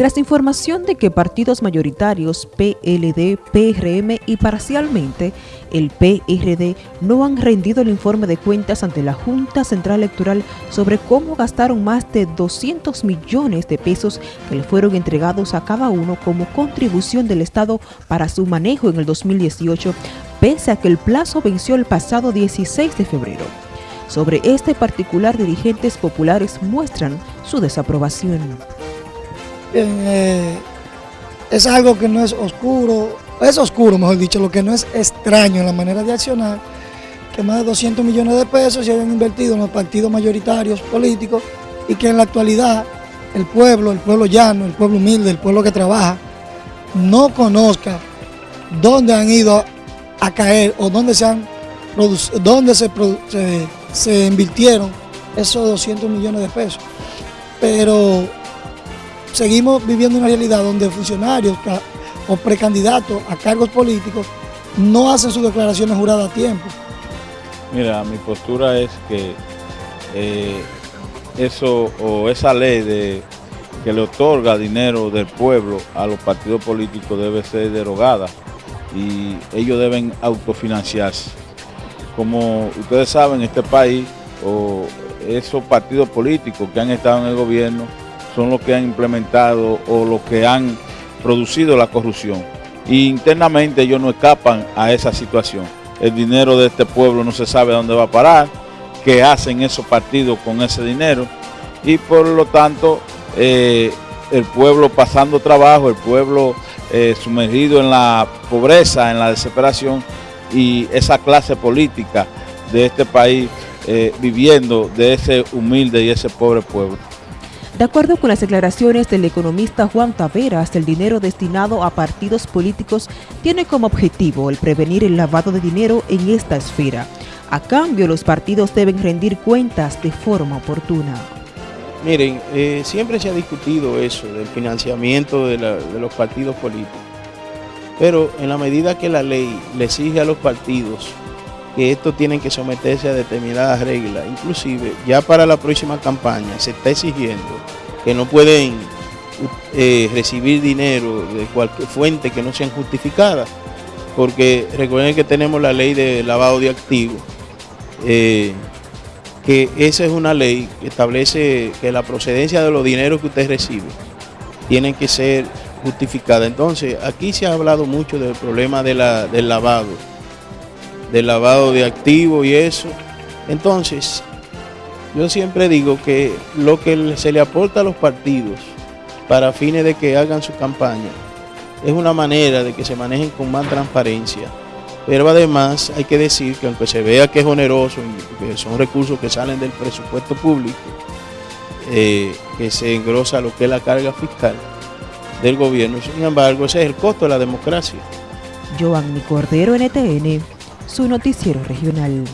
Tras información de que partidos mayoritarios PLD, PRM y parcialmente el PRD no han rendido el informe de cuentas ante la Junta Central Electoral sobre cómo gastaron más de 200 millones de pesos que le fueron entregados a cada uno como contribución del Estado para su manejo en el 2018, pese a que el plazo venció el pasado 16 de febrero. Sobre este particular, dirigentes populares muestran su desaprobación. Eh, es algo que no es oscuro, es oscuro mejor dicho, lo que no es extraño en la manera de accionar, que más de 200 millones de pesos se hayan invertido en los partidos mayoritarios políticos y que en la actualidad el pueblo, el pueblo llano, el pueblo humilde, el pueblo que trabaja, no conozca dónde han ido a caer o dónde se han dónde se, se, se invirtieron esos 200 millones de pesos. Pero seguimos viviendo una realidad donde funcionarios o precandidatos a cargos políticos no hacen sus declaraciones juradas a tiempo. Mira, mi postura es que eh, eso o esa ley que le otorga dinero del pueblo a los partidos políticos debe ser derogada y ellos deben autofinanciarse. Como ustedes saben, este país o esos partidos políticos que han estado en el gobierno son los que han implementado o los que han producido la corrupción. Y internamente ellos no escapan a esa situación. El dinero de este pueblo no se sabe dónde va a parar, qué hacen esos partidos con ese dinero y por lo tanto eh, el pueblo pasando trabajo, el pueblo eh, sumergido en la pobreza, en la desesperación y esa clase política de este país eh, viviendo de ese humilde y ese pobre pueblo. De acuerdo con las declaraciones del economista Juan Taveras, el dinero destinado a partidos políticos tiene como objetivo el prevenir el lavado de dinero en esta esfera. A cambio, los partidos deben rendir cuentas de forma oportuna. Miren, eh, siempre se ha discutido eso, del financiamiento de, de los partidos políticos. Pero en la medida que la ley le exige a los partidos que estos tienen que someterse a determinadas reglas. Inclusive, ya para la próxima campaña se está exigiendo que no pueden eh, recibir dinero de cualquier fuente que no sean justificadas, porque recuerden que tenemos la ley de lavado de activos, eh, que esa es una ley que establece que la procedencia de los dineros que usted recibe tienen que ser justificada. Entonces, aquí se ha hablado mucho del problema del lavado de lavado de activos y eso. Entonces, yo siempre digo que lo que se le aporta a los partidos para fines de que hagan su campaña es una manera de que se manejen con más transparencia. Pero además hay que decir que aunque se vea que es oneroso, que son recursos que salen del presupuesto público, eh, que se engrosa lo que es la carga fiscal del gobierno, sin embargo ese es el costo de la democracia. Joanny Cordero, NTN su noticiero regional.